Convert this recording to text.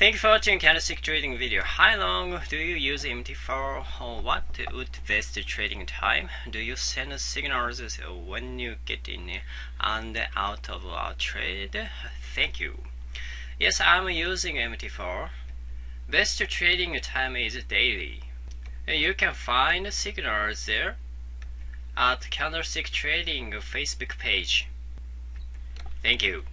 Thank you for watching candlestick trading video. How long do you use MT4? What would best trading time? Do you send signals when you get in and out of a trade? Thank you. Yes, I'm using MT4. Best trading time is daily. You can find signals there at Candlestick Trading Facebook page. Thank you.